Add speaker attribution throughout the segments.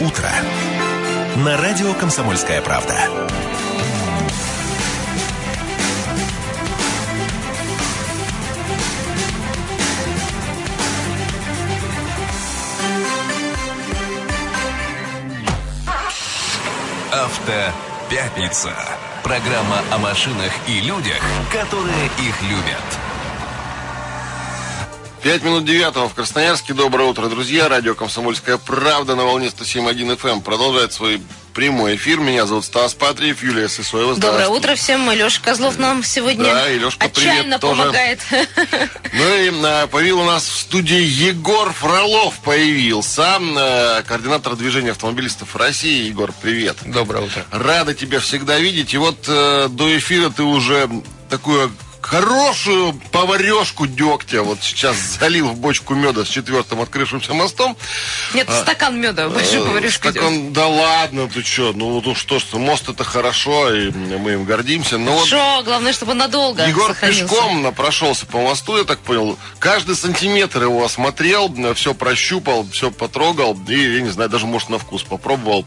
Speaker 1: утро» на радио «Комсомольская правда». Автопятница. Программа о машинах и людях, которые их любят.
Speaker 2: Пять минут девятого в Красноярске. Доброе утро, друзья. Радио «Комсомольская правда» на волне 107.1 FM эм продолжает свой прямой эфир. Меня зовут Стас Патриев, Юлия Сысоева.
Speaker 3: Доброе утро всем. Леша Козлов нам сегодня
Speaker 2: да, и Лешка,
Speaker 3: отчаянно
Speaker 2: привет,
Speaker 3: помогает.
Speaker 2: Ну и а, появил у нас в студии Егор Фролов появился. А, координатор движения автомобилистов России. Егор, привет.
Speaker 4: Доброе утро.
Speaker 2: Рада тебя всегда видеть. И вот а, до эфира ты уже такую хорошую поварешку дегтя вот сейчас залил в бочку меда с четвертым открывшимся мостом.
Speaker 3: Нет, а, стакан меда, большую поварешку
Speaker 2: стакан, Да ладно, ты что, ну, ну что ж, мост это хорошо, и мы им гордимся. Но
Speaker 3: хорошо, вот главное, чтобы надолго
Speaker 2: Егор сохранился. пешком прошелся по мосту, я так понял. Каждый сантиметр его осмотрел, все прощупал, все потрогал, и, я не знаю, даже, может, на вкус попробовал.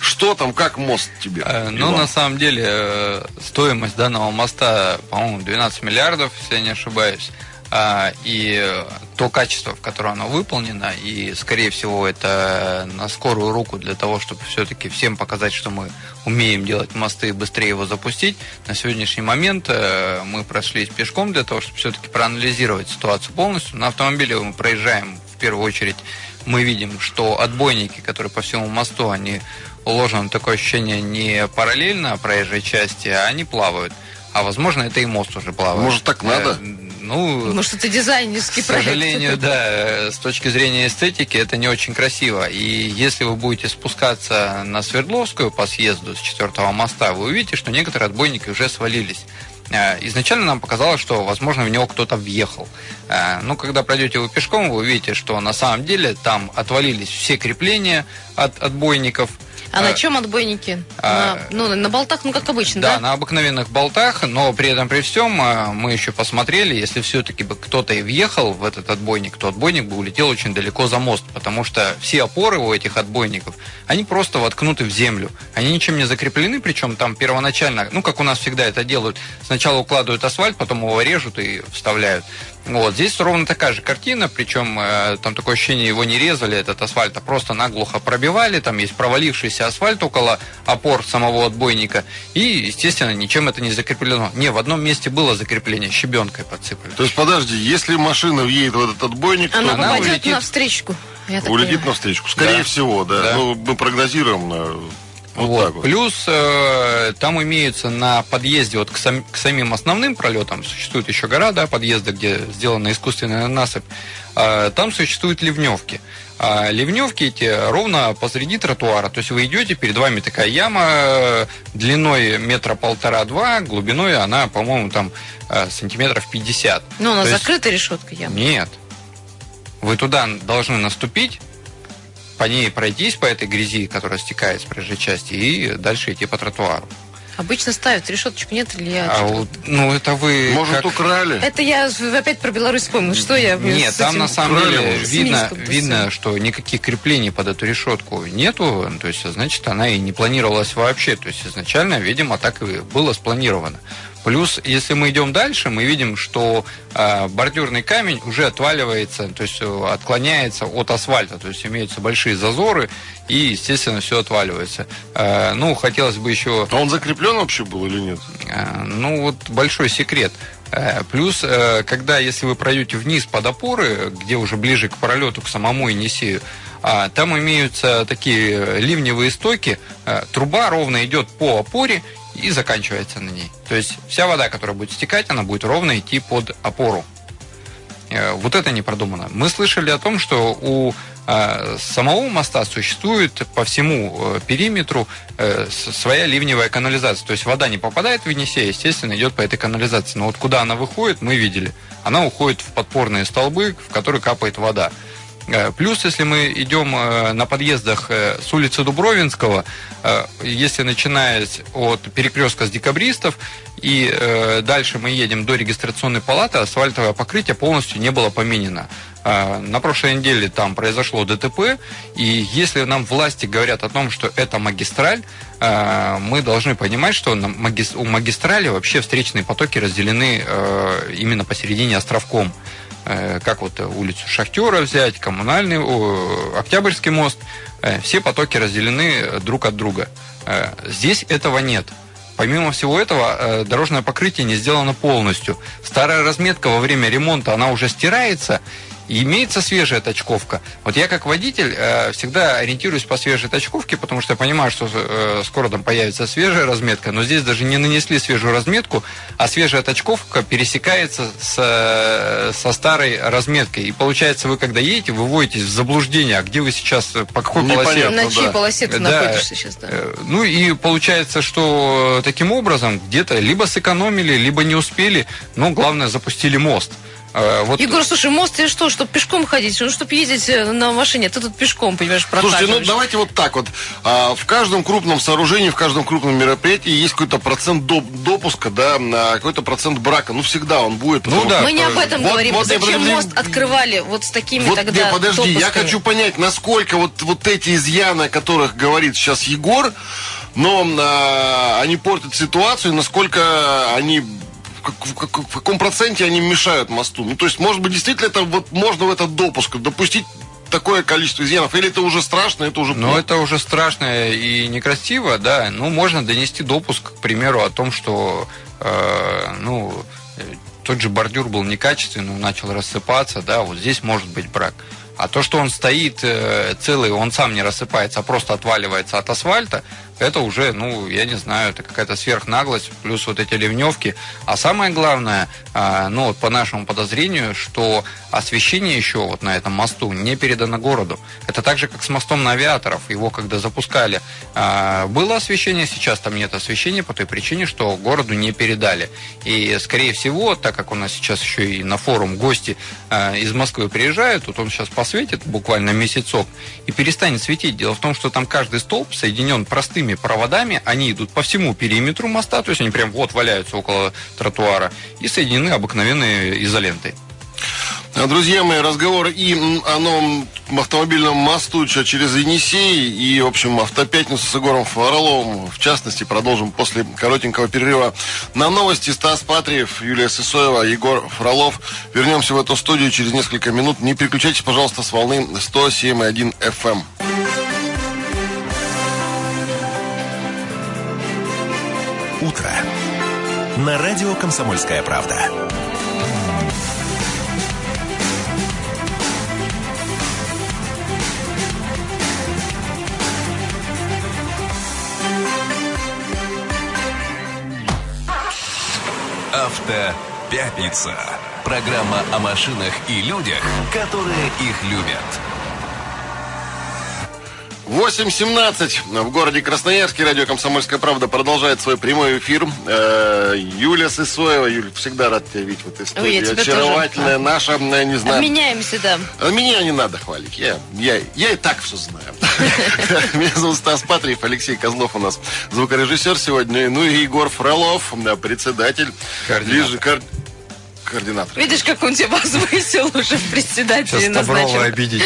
Speaker 2: Что там, как мост тебе?
Speaker 4: Э, ну, на самом деле, э, стоимость данного моста, по-моему, 12 миллиардов, если я не ошибаюсь. А, и то качество, в котором оно выполнено, и, скорее всего, это на скорую руку для того, чтобы все-таки всем показать, что мы умеем делать мосты и быстрее его запустить. На сегодняшний момент э, мы прошлись пешком для того, чтобы все-таки проанализировать ситуацию полностью. На автомобиле мы проезжаем в первую очередь мы видим, что отбойники, которые по всему мосту, они уложено такое ощущение не параллельно проезжей части, а они плавают. А возможно, это и мост уже плавает.
Speaker 2: Может, так надо? Э,
Speaker 3: ну, Может, это дизайнерский
Speaker 4: проект. К сожалению, да, с точки зрения эстетики это не очень красиво. И если вы будете спускаться на Свердловскую по съезду с четвертого моста, вы увидите, что некоторые отбойники уже свалились. Э, изначально нам показалось, что, возможно, в него кто-то въехал. Э, ну, когда пройдете его пешком, вы увидите, что на самом деле там отвалились все крепления от отбойников –
Speaker 3: а, на чем отбойники? А, на, ну, на болтах, ну, как обычно, да?
Speaker 4: Да, на обыкновенных болтах, но при этом, при всем, а, мы еще посмотрели, если все-таки бы кто-то и въехал в этот отбойник, то отбойник бы улетел очень далеко за мост, потому что все опоры у этих отбойников, они просто воткнуты в землю. Они ничем не закреплены, причем там первоначально, ну, как у нас всегда это делают, сначала укладывают асфальт, потом его режут и вставляют. Вот, здесь ровно такая же картина, причем э, там такое ощущение, его не резали, этот асфальт, а просто наглухо пробивали, там есть провалившийся асфальт около опор самого отбойника, и, естественно, ничем это не закреплено. Не, в одном месте было закрепление, щебенкой подсыпали.
Speaker 2: То есть, подожди, если машина въедет в этот отбойник,
Speaker 3: она,
Speaker 2: то
Speaker 3: она улетит на встречку.
Speaker 2: Улетит на встречку, скорее да. всего, да. да. Ну, мы прогнозируем э, вот
Speaker 4: вот. Вот. Плюс э, там имеются на подъезде вот к, сам, к самим основным пролетам, существует еще гора, да, подъезда, где сделана искусственная насыпь, э, там существуют ливневки. А ливневки эти ровно посреди тротуара. То есть вы идете, перед вами такая яма э, длиной метра полтора-два, глубиной она, по-моему, там э, сантиметров 50.
Speaker 3: Ну, она закрыта есть... решетка яма?
Speaker 4: Нет. Вы туда должны наступить, по ней пройтись, по этой грязи, которая стекает с проезжей части, и дальше идти по тротуару.
Speaker 3: Обычно ставят решеточку, нет или я?
Speaker 4: А вот, ну, это вы...
Speaker 2: Может, как... украли?
Speaker 3: Это я опять про Беларусь вспомнил. Что я...
Speaker 4: Нет, там на самом деле видно, видно, что никаких креплений под эту решетку нету. То есть, значит, она и не планировалась вообще. То есть, изначально, видимо, так и было спланировано. Плюс, если мы идем дальше, мы видим, что э, бордюрный камень уже отваливается, то есть э, отклоняется от асфальта, то есть имеются большие зазоры, и, естественно, все отваливается. Э, ну, хотелось бы еще...
Speaker 2: А он закреплен вообще был или нет?
Speaker 4: Э, ну, вот большой секрет. Э, плюс, э, когда, если вы пройдете вниз под опоры, где уже ближе к пролету, к самому Енисею, там имеются такие ливневые стоки, труба ровно идет по опоре и заканчивается на ней. То есть вся вода, которая будет стекать, она будет ровно идти под опору. Э, вот это не продумано. Мы слышали о том, что у э, самого моста существует по всему э, периметру своя ливневая канализация. То есть вода не попадает в Енисей, естественно, идет по этой канализации. Но вот куда она выходит, мы видели. Она уходит в подпорные столбы, в которые капает вода. Э, плюс, если мы идем э, на подъездах э, с улицы Дубровинского, если начиная от перекрестка с декабристов, и дальше мы едем до регистрационной палаты, асфальтовое покрытие полностью не было поменено. На прошлой неделе там произошло ДТП, и если нам власти говорят о том, что это магистраль, мы должны понимать, что у магистрали вообще встречные потоки разделены именно посередине островком. Э, как вот улицу Шахтера взять, коммунальный, Октябрьский мост, э, все потоки разделены друг от друга. Э, здесь этого нет. Помимо всего этого, дорожное покрытие не сделано полностью. Старая разметка во время ремонта, она уже стирается, и имеется свежая точковка. Вот я как водитель э, всегда ориентируюсь по свежей точковке, потому что я понимаю, что э, скоро там появится свежая разметка, но здесь даже не нанесли свежую разметку, а свежая точковка пересекается с, э, со старой разметкой. И получается, вы когда едете, вы вводитесь в заблуждение, а где вы сейчас, по какой полосе?
Speaker 3: На чьей да. полосе ты да. находишься сейчас, да. Э,
Speaker 4: ну и получается, что таким образом где-то либо сэкономили, либо не успели, но главное запустили мост.
Speaker 3: А, вот... Егор, слушай, мост и что, чтобы пешком ходить? Ну, чтобы ездить э, на машине, ты тут пешком, понимаешь,
Speaker 2: прокатываешь. Слушайте, ну давайте вот так вот. А, в каждом крупном сооружении, в каждом крупном мероприятии есть какой-то процент доп допуска, да, на какой-то процент брака. Ну, всегда он будет.
Speaker 3: Ну, да. Мы не об этом вот, говорим. Вот, Зачем подожди, мост открывали вот с такими вот, тогда
Speaker 2: не, подожди, допусками? я хочу понять, насколько вот, вот эти изъяны, о которых говорит сейчас Егор, но а, они портят ситуацию, насколько они в, как, в каком проценте они мешают мосту? Ну, то есть, может быть, действительно это вот можно в этот допуск допустить такое количество изъянов? Или это уже страшно, это уже
Speaker 4: Ну, это уже страшно и некрасиво, да. Ну, можно донести допуск, к примеру, о том, что, э, ну, тот же бордюр был некачественный, начал рассыпаться, да, вот здесь может быть брак. А то, что он стоит э, целый, он сам не рассыпается, а просто отваливается от асфальта, это уже, ну, я не знаю, это какая-то сверхнаглость, плюс вот эти ливневки. А самое главное, э, ну, вот по нашему подозрению, что освещение еще вот на этом мосту не передано городу. Это так же, как с мостом на авиаторов. Его когда запускали, э, было освещение, сейчас там нет освещения по той причине, что городу не передали. И, скорее всего, так как у нас сейчас еще и на форум гости э, из Москвы приезжают, тут он сейчас посветит буквально месяцок и перестанет светить. Дело в том, что там каждый столб соединен простыми длинными проводами, они идут по всему периметру моста, то есть они прям вот валяются около тротуара и соединены обыкновенной изолентой.
Speaker 2: А, друзья мои, разговор и о новом автомобильном мосту через Енисей и, в общем, автопятницу с Егором Фроловым, в частности, продолжим после коротенького перерыва на новости. Стас Патриев, Юлия Сысоева, Егор Фролов. Вернемся в эту студию через несколько минут. Не переключайтесь, пожалуйста, с волны 107.1 FM.
Speaker 1: Утро» на радио «Комсомольская правда». Автопятница. Программа о машинах и людях, которые их любят.
Speaker 2: 8.17 в городе Красноярске. Радио «Комсомольская правда» продолжает свой прямой эфир. Э, Юлия Сысоева. Юля, всегда рад тебя видеть в этой студии. Ой, Очаровательная тоже. наша, э, не знаю...
Speaker 3: Обменяемся, да.
Speaker 2: А меня не надо хвалить. Я, я, я и так все знаю. Меня зовут Стас Патриев, Алексей Козлов у нас звукорежиссер сегодня. Ну и Егор Фролов, председатель.
Speaker 4: Координатор
Speaker 2: координатор.
Speaker 3: Видишь, как он тебя возвысил уже в председателе
Speaker 4: Сейчас Стаброва обидеть.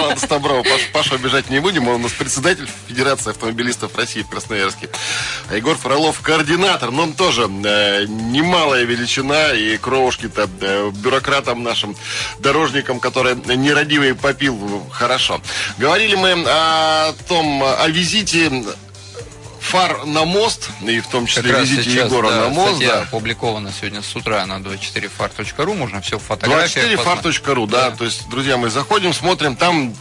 Speaker 2: Ладно, Стаброва. Пашу обижать не будем. Он у нас председатель Федерации автомобилистов России в Красноярске. А Егор Фролов координатор. Но он тоже э, немалая величина. И кровушки-то э, бюрократам нашим, дорожникам, которые нерадивый попил, хорошо. Говорили мы о том, о визите фар на мост, и в том числе как визите сейчас, Егора да, на мост. Статья
Speaker 4: да. опубликована сегодня с утра на 24far.ru, можно все в фотографиях
Speaker 2: 24far.ru, да. да. То есть, друзья, мы заходим, смотрим, там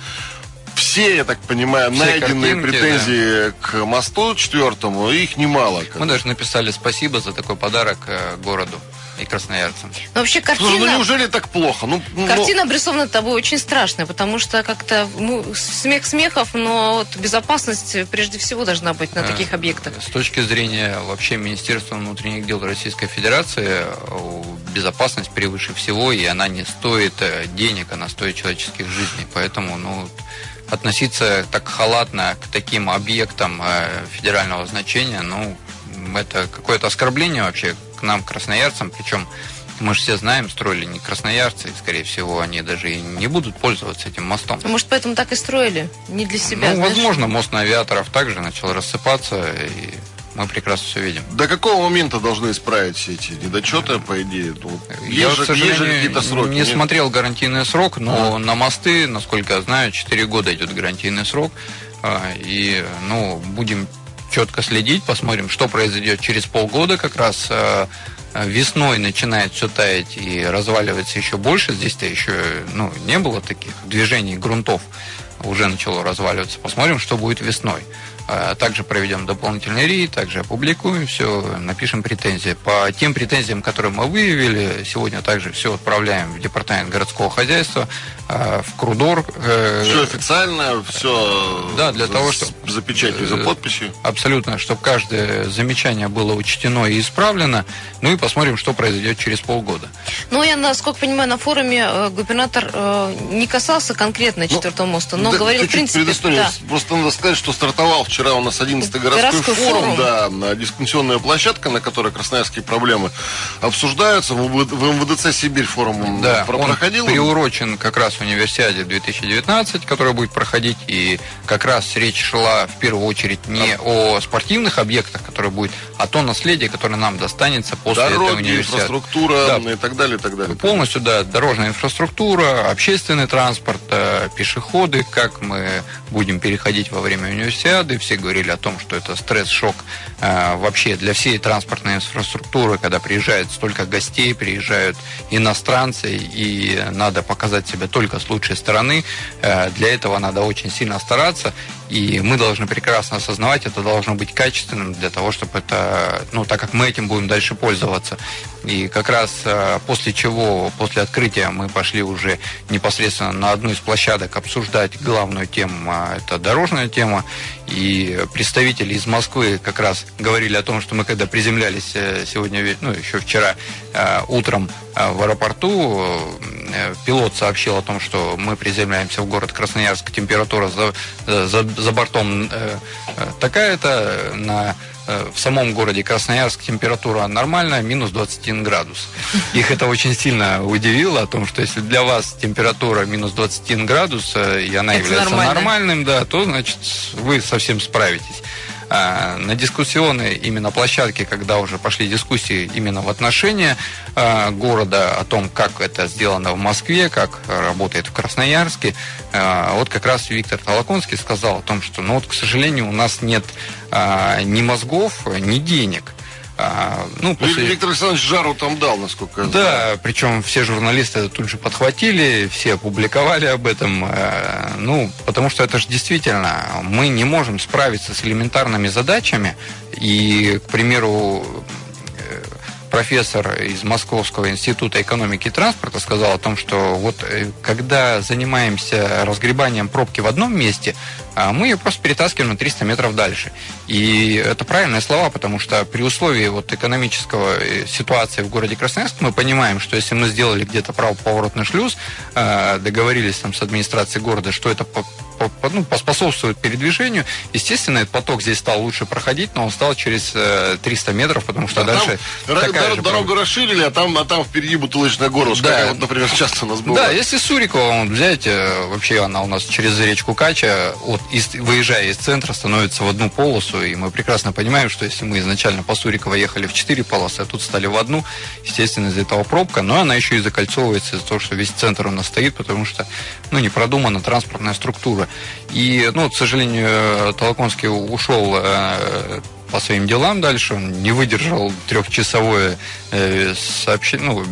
Speaker 2: все, я так понимаю, все найденные картинки, претензии да. к мосту четвертому, их немало.
Speaker 4: Мы даже написали спасибо за такой подарок э, городу и красноярцам.
Speaker 3: Но вообще картина... Слушай,
Speaker 2: ну неужели так плохо? Ну,
Speaker 3: ну, картина обрисована тобой очень страшная, потому что как-то ну, смех смехов, но вот безопасность прежде всего должна быть на э, таких объектах.
Speaker 4: С точки зрения вообще Министерства внутренних дел Российской Федерации, безопасность превыше всего, и она не стоит э, денег, она стоит человеческих жизней. Поэтому, ну, относиться так халатно к таким объектам э, федерального значения, ну, это какое-то оскорбление вообще к нам, красноярцам, причем Мы же все знаем, строили не красноярцы, и, скорее всего, они даже и не будут пользоваться этим мостом.
Speaker 3: Может, поэтому так и строили? Не для себя,
Speaker 4: Ну,
Speaker 3: знаешь?
Speaker 4: возможно, мост на авиаторов также начал рассыпаться, и мы прекрасно все видим.
Speaker 2: До какого момента должны исправить все эти недочеты, по идее? Ну,
Speaker 4: Я,
Speaker 2: есть
Speaker 4: к
Speaker 2: же- есть же
Speaker 4: сожалению,
Speaker 2: какие-то сроки.
Speaker 4: не
Speaker 2: нет?
Speaker 4: смотрел гарантийный срок, но на мосты, насколько я знаю, 4 года идет гарантийный срок. А, И, ну, будем четко следить, посмотрим, что произойдет через полгода как раз а, весной начинает все таять и разваливается еще больше. Здесь-то еще ну, не было таких движений грунтов, уже начало разваливаться. Посмотрим, что будет весной. А, Также проведем дополнительный рейд, также опубликуем все, напишем претензии. По тем претензиям, которые мы выявили, сегодня также все отправляем в департамент городского хозяйства, а, в Крудор. э,
Speaker 2: Все официально, все
Speaker 4: Да, для того, что-
Speaker 2: за печатью, за
Speaker 4: э,
Speaker 2: подписью.
Speaker 4: Абсолютно, чтобы каждое замечание было учтено и исправлено. Ну и посмотрим, что произойдет через полгода.
Speaker 3: Ну, я, насколько понимаю, на форуме э, губернатор э, не касался конкретно четвертого моста, но
Speaker 2: Ну, Да,
Speaker 3: говорил, в принципе, да.
Speaker 2: Просто надо сказать, что стартовал вчера у нас 11-й городской,
Speaker 3: Городской
Speaker 2: форум,
Speaker 3: форум.
Speaker 2: да, на дискуссионная площадка, на которой красноярские проблемы обсуждаются. В МВД в МВДЦ Сибирь форум
Speaker 4: Да,
Speaker 2: про-
Speaker 4: он
Speaker 2: проходил.
Speaker 4: приурочен как раз универсиаде 2019, которая будет проходить, и как раз речь шла в первую очередь не о спортивных объектах, которые будет, а то наследие, которое нам достанется после
Speaker 2: Дороги,
Speaker 4: универсиады.
Speaker 2: инфраструктура
Speaker 4: Да.
Speaker 2: и так далее, и так далее.
Speaker 4: Полностью, да, дорожная инфраструктура, общественный транспорт, э, пешеходы, как мы будем переходить во время универсиады. Все говорили о том, что это стресс-шок э, вообще для всей транспортной инфраструктуры, когда приезжает столько гостей, приезжают иностранцы, и надо показать себя только с лучшей стороны. Э, Для этого надо очень сильно стараться, и мы должны прекрасно осознавать, это должно быть качественным для того, чтобы это, ну, так как мы этим будем дальше пользоваться. И как раз э, после чего, после открытия мы пошли уже непосредственно на одну из площадок обсуждать главную тему, а это дорожная тема. И представители из Москвы как раз говорили о том, что мы когда приземлялись э, сегодня, ну, еще вчера э, утром э, в аэропорту, э, пилот сообщил о том, что мы приземляемся в город Красноярск, температура за, за, за бортом э, э, такая-то, на э, в самом городе Красноярск температура нормальная, минус 21 градус. Их это очень сильно удивило, о том, что если для вас температура минус 21 градус, э, и она
Speaker 3: Это
Speaker 4: является
Speaker 3: нормально.
Speaker 4: нормальным, да, то, значит, вы совсем справитесь. А, На дискуссионной именно площадке, когда уже пошли дискуссии именно в отношении а, города, о том, как это сделано в Москве, как работает в Красноярске, а, вот как раз Виктор Толоконский сказал о том, что, ну вот, к сожалению, у нас нет ни мозгов, ни денег. А, Ну, после...
Speaker 2: Виктор Александрович жару там дал, насколько я знаю.
Speaker 4: Да, причем все журналисты это тут же подхватили, все опубликовали об этом. Ну, потому что это же действительно, мы не можем справиться с элементарными задачами. И, к примеру, профессор из Московского института экономики и транспорта сказал о том, что вот э, когда занимаемся разгребанием пробки в одном месте, а мы ее просто перетаскиваем на 300 метров дальше. И это правильные слова, потому что при условии вот экономического э, ситуации в городе Красноярск мы понимаем, что если мы сделали где-то правоповоротный шлюз, э, договорились там с администрацией города, что это ну, поспособствует передвижению, естественно, этот поток здесь стал лучше проходить, но он стал через э, 300 метров, потому что
Speaker 2: А
Speaker 4: дальше
Speaker 2: там
Speaker 4: такая
Speaker 2: дор- дорогу
Speaker 4: проблема.
Speaker 2: расширили, а там, а там впереди бутылочная горлышко,
Speaker 4: Да.
Speaker 2: как вот, например, часто у нас было.
Speaker 4: Да, если Сурикова вот взять, э, вообще она у нас через речку Кача, от, из- выезжая из центра, становится в одну полосу, и мы прекрасно понимаем, что если мы изначально по Сурикова ехали в четыре полосы, а тут стали в одну, естественно, из-за этого пробка, но она еще и закольцовывается из-за того, что весь центр у нас стоит, потому что, ну, не продумана транспортная структура. И, ну, к сожалению, Толоконский ушел э, по своим делам дальше, он не выдержал трехчасовое э, сообщение, ну,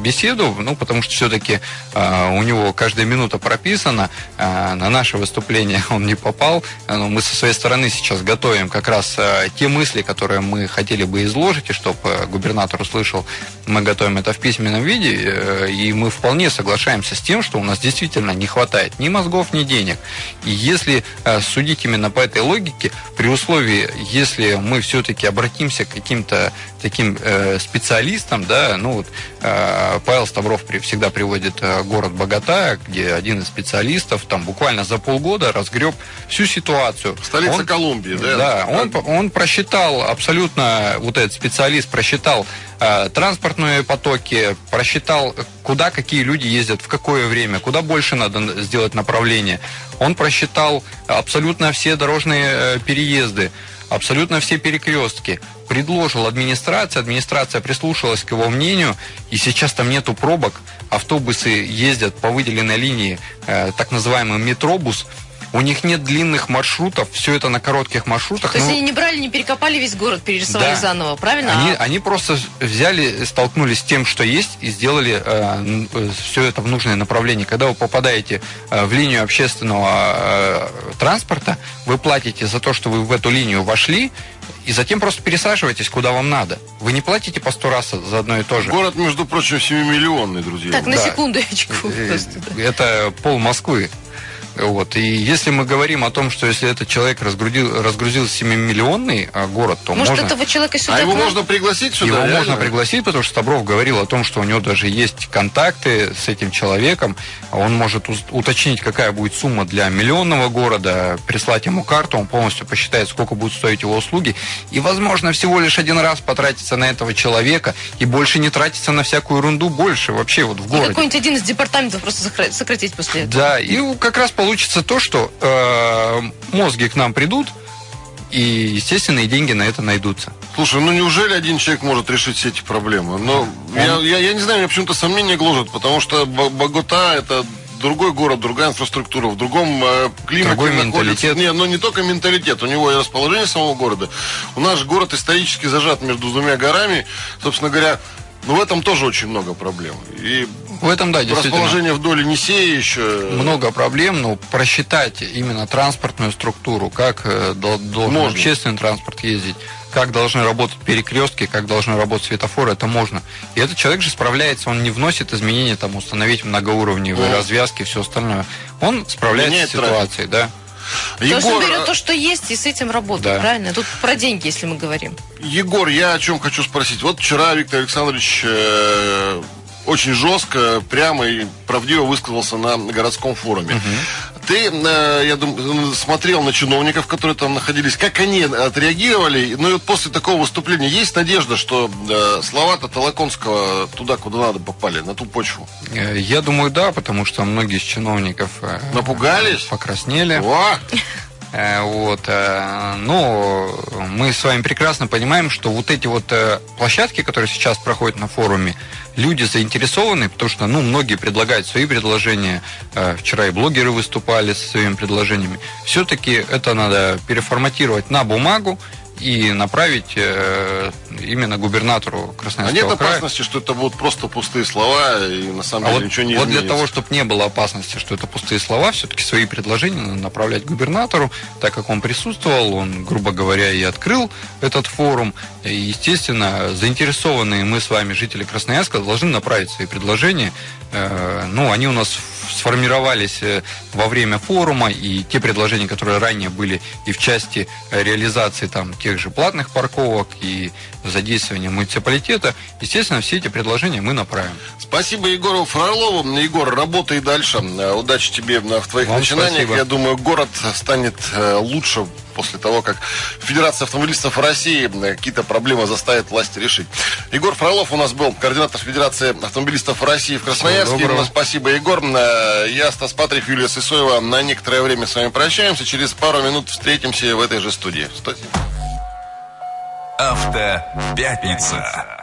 Speaker 4: беседу, ну, потому что все-таки у него каждая минута прописана, а, на наше выступление он не попал, А, но мы со своей стороны сейчас готовим как раз а, те мысли, которые мы хотели бы изложить, и чтобы губернатор услышал, мы готовим это в письменном виде, э, и мы вполне соглашаемся с тем, что у нас действительно не хватает ни мозгов, ни денег. И если э, судить именно по этой логике, при условии, если мы все-таки обратимся к каким-то таким э, специалистам, да, ну вот э, А, Павел Ставров всегда приводит э, город Богата, где один из специалистов там буквально за полгода разгреб всю ситуацию.
Speaker 2: Столица
Speaker 4: он,
Speaker 2: Колумбии, да?
Speaker 4: Да, он, он просчитал абсолютно, вот этот специалист просчитал э, транспортные потоки, просчитал, куда какие люди ездят, в какое время, куда больше надо сделать направление. Он просчитал абсолютно все дорожные э, переезды абсолютно все перекрестки. Предложил администрация, администрация прислушалась к его мнению, и сейчас там нету пробок. Автобусы ездят по выделенной линии, э, так называемый метробус, у них нет длинных маршрутов, все это на коротких маршрутах.
Speaker 3: То есть ну, они не брали, не перекопали весь город, перерисовали
Speaker 4: да.
Speaker 3: заново, правильно?
Speaker 4: Они,
Speaker 3: а...
Speaker 4: они просто взяли, столкнулись с тем, что есть, и сделали э, э все это в нужное направление. Когда вы попадаете э, в линию общественного э, транспорта, вы платите за то, что вы в эту линию вошли, и затем просто пересаживайтесь, куда вам надо. Вы не платите по сто раз за одно и то же.
Speaker 2: Город, между прочим, 7-миллионный, друзья.
Speaker 3: Так, на да. секундочку.
Speaker 4: Э, это пол Москвы. Вот. И если мы говорим о том, что если этот человек разгрузил, разгрузил 7-миллионный а, город, то
Speaker 3: Может,
Speaker 4: можно...
Speaker 3: этого человека сюда...
Speaker 2: А его можно пригласить сюда?
Speaker 4: Его
Speaker 2: реально?
Speaker 4: можно пригласить, потому что Стабров говорил о том, что у него даже есть контакты с этим человеком. Он может уточнить, какая будет сумма для миллионного города, прислать ему карту, он полностью посчитает, сколько будут стоить его услуги. И, возможно, всего лишь один раз потратиться на этого человека и больше не тратиться на всякую ерунду больше вообще вот в городе. И
Speaker 3: какой-нибудь один из департаментов просто сократить после этого.
Speaker 4: Да, и как раз получится то, что э, мозги к нам придут, и, естественно, и деньги на это найдутся.
Speaker 2: Слушай, ну неужели один человек может решить все эти проблемы? Но Он... я, я, я не знаю, меня почему-то сомнения гложат, потому что Богота это другой город, другая инфраструктура, в другом э, климате
Speaker 4: Другой менталитет.
Speaker 2: Не, но ну, не только менталитет, у него и расположение самого города. У нас город исторически зажат между двумя горами. Собственно говоря, но в этом тоже очень много проблем. И
Speaker 4: в этом, да, действительно.
Speaker 2: Расположение вдоль Енисея еще...
Speaker 4: Много проблем, но просчитать именно транспортную структуру, как э, должен можно. общественный транспорт ездить, как должны работать перекрестки, как должны работать светофоры, это можно. И этот человек же справляется, он не вносит изменения, там, установить многоуровневые развязки, все остальное. Он справляется Меняет с ситуацией, трафик. да.
Speaker 3: Егор... То есть он берет то, что есть, и с этим работает, да. правильно? Тут про деньги, если мы говорим.
Speaker 2: Егор, я о чем хочу спросить. Вот вчера Виктор Александрович э, очень жестко, прямо и правдиво высказался на городском форуме. Угу. Ты, э, я думаю, смотрел на чиновников, которые там находились, как они отреагировали. Ну и вот после такого выступления есть надежда, что э, слова-то Толоконского туда, куда надо попали, на ту почву?
Speaker 4: Э, я думаю, да, потому что многие из чиновников...
Speaker 2: Напугались?
Speaker 4: Покраснели.
Speaker 2: О!
Speaker 4: Вот. Но мы с вами прекрасно понимаем, что вот эти вот площадки, которые сейчас проходят на форуме, люди заинтересованы, потому что ну, многие предлагают свои предложения. Э, вчера и блогеры выступали со своими предложениями. Все-таки это надо переформатировать на бумагу и направить э, именно губернатору Красноярского
Speaker 2: края. А нет
Speaker 4: края.
Speaker 2: опасности, что это будут просто пустые слова и на самом а деле
Speaker 4: вот,
Speaker 2: ничего не
Speaker 4: Вот
Speaker 2: изменится?
Speaker 4: для того, чтобы не было опасности, что это пустые слова, все-таки свои предложения надо направлять губернатору, так как он присутствовал, он, грубо говоря, и открыл этот форум. И, естественно, заинтересованные мы с вами, жители Красноярска, должны направить свои предложения. Э, ну, они у нас сформировались э, во время форума, и те предложения, которые ранее были и в части реализации там тех же платных парковок, и задействования муниципалитета, естественно, все эти предложения мы направим.
Speaker 2: Спасибо Егору Фролову. Егор, работай дальше. Удачи тебе в твоих Вам начинаниях. Спасибо. Я думаю, город станет э, лучше после того, как Федерация автомобилистов России какие-то проблемы заставит власти решить. Егор Фролов у нас был, координатор Федерации автомобилистов России в Красноярске. Спасибо, Егор. Э, я, Стас Патрик, Юлия Сысоева. На некоторое время с вами прощаемся. Через пару минут встретимся в этой же студии.
Speaker 1: Автопятница.